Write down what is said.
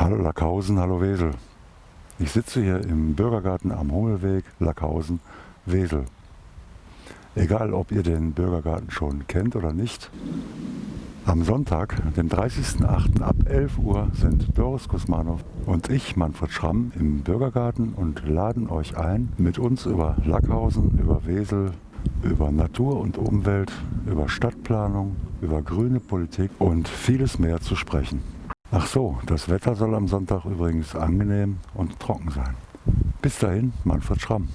Hallo Lackhausen, hallo Wesel. Ich sitze hier im Bürgergarten am Hummelweg, Lackhausen, Wesel. Egal, ob ihr den Bürgergarten schon kennt oder nicht, am Sonntag, dem 30.08. ab 11 Uhr sind Doris Kusmanow und ich, Manfred Schramm, im Bürgergarten und laden euch ein, mit uns über Lackhausen, über Wesel, über Natur und Umwelt, über Stadtplanung, über grüne Politik und vieles mehr zu sprechen. Ach so, das Wetter soll am Sonntag übrigens angenehm und trocken sein. Bis dahin, Manfred Schramm.